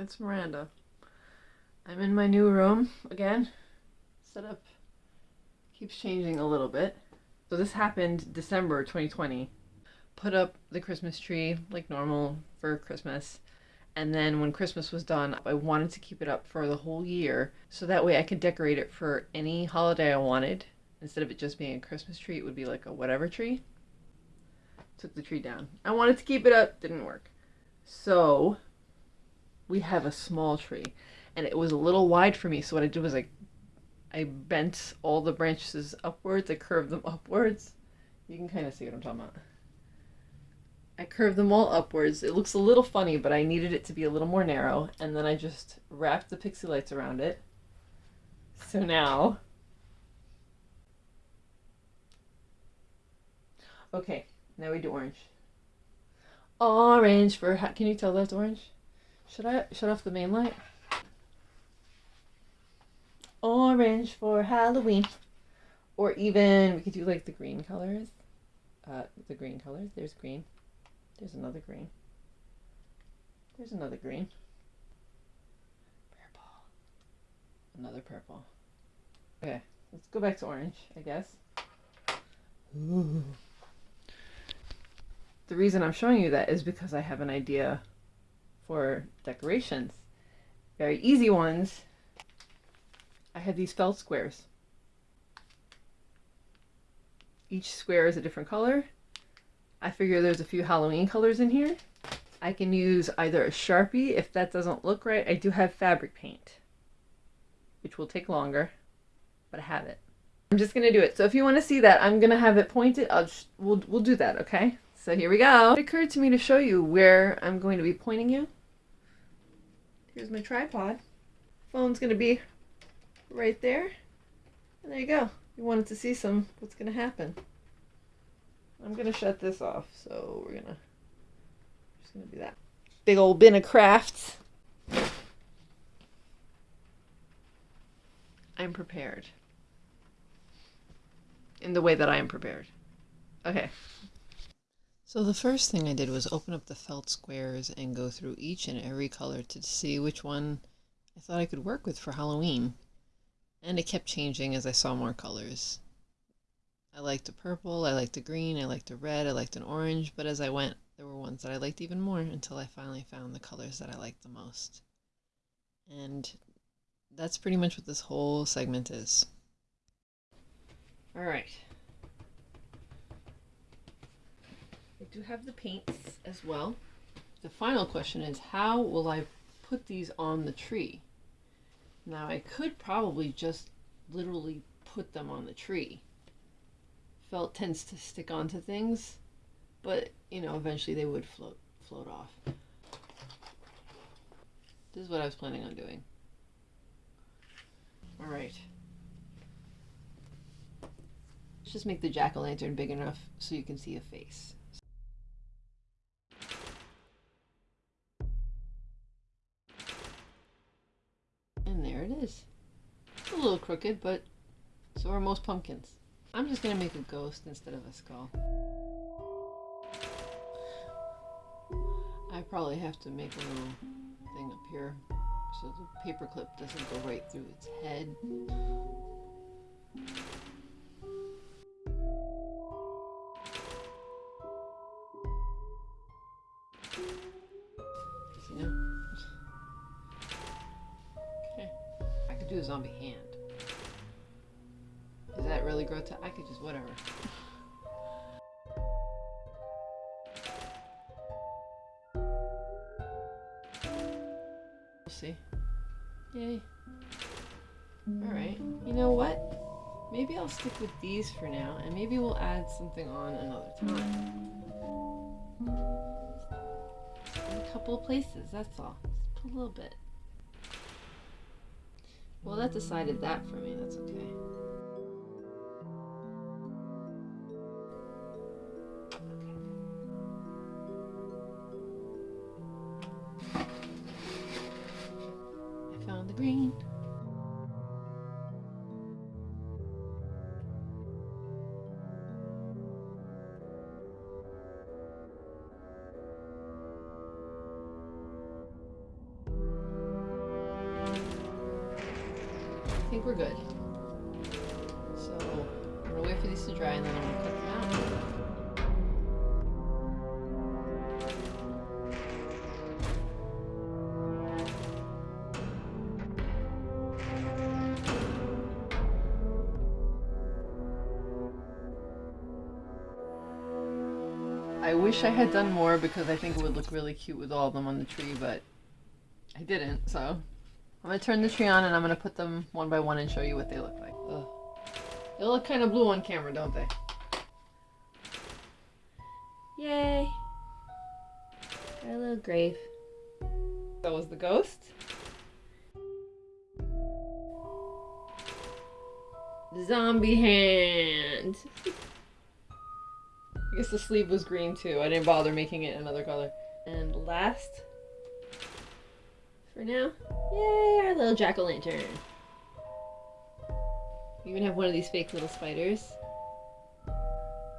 It's Miranda. I'm in my new room again. Setup keeps changing a little bit. So this happened December 2020. Put up the Christmas tree like normal for Christmas. And then when Christmas was done, I wanted to keep it up for the whole year so that way I could decorate it for any holiday I wanted. Instead of it just being a Christmas tree, it would be like a whatever tree. Took the tree down. I wanted to keep it up, didn't work. So we have a small tree and it was a little wide for me. So what I did was I, I bent all the branches upwards. I curved them upwards. You can kind of see what I'm talking about. I curved them all upwards. It looks a little funny, but I needed it to be a little more narrow. And then I just wrapped the pixie lights around it. So now... Okay, now we do orange. Orange for... How, Can you tell that's orange? Should I shut off the main light? Orange for Halloween. Or even, we could do like the green colors. Uh, the green colors. There's green. There's another green. There's another green. Purple. Another purple. Okay, let's go back to orange, I guess. Ooh. The reason I'm showing you that is because I have an idea for decorations. Very easy ones. I have these felt squares. Each square is a different color. I figure there's a few Halloween colors in here. I can use either a Sharpie. If that doesn't look right, I do have fabric paint, which will take longer, but I have it. I'm just to do it. So if you want to see that, I'm to have it pointed. I'll just, we'll, we'll do that, okay? So here we go. It occurred to me to show you where I'm going to be pointing you. Here's my tripod. Phone's gonna be right there. And there you go. You wanted to see some what's gonna happen. I'm gonna shut this off, so we're gonna just gonna do that. Big old bin of crafts. I'm prepared. In the way that I am prepared. Okay. So the first thing I did was open up the felt squares and go through each and every color to see which one I thought I could work with for Halloween. And it kept changing as I saw more colors. I liked the purple, I liked the green, I liked the red, I liked an orange, but as I went, there were ones that I liked even more until I finally found the colors that I liked the most. And that's pretty much what this whole segment is. Alright. I do have the paints as well. The final question is how will I put these on the tree? Now I could probably just literally put them on the tree. Felt tends to stick onto things, but you know, eventually they would float float off. This is what I was planning on doing. All right. Let's just make the jack-o'-lantern big enough so you can see a face. A little crooked, but so are most pumpkins. I'm just gonna make a ghost instead of a skull. I probably have to make a little thing up here so the paperclip doesn't go right through its head. Do a zombie hand. Is that really grotesque? I could just whatever. We'll see. Yay. Alright. You know what? Maybe I'll stick with these for now, and maybe we'll add something on another time. In a couple of places, that's all. Just put a little bit. Well, that decided that for me. That's okay. We're good. So I'm gonna wait for these to dry and then I'm gonna cut them out. I wish I had done more because I think it would look really cute with all of them on the tree, but I didn't, so. I'm gonna turn the tree on and I'm gonna put them one by one and show you what they look like. Ugh. They look kind of blue on camera, don't they? Yay! Got a little grave. That was the ghost. Zombie hand. I guess the sleeve was green too. I didn't bother making it another color. And last, for now, yay, our little jack o' lantern. We even have one of these fake little spiders.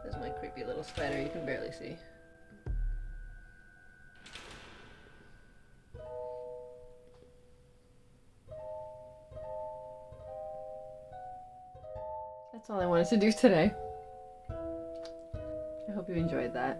There's my creepy little spider you can barely see. That's all I wanted to do today. I hope you enjoyed that.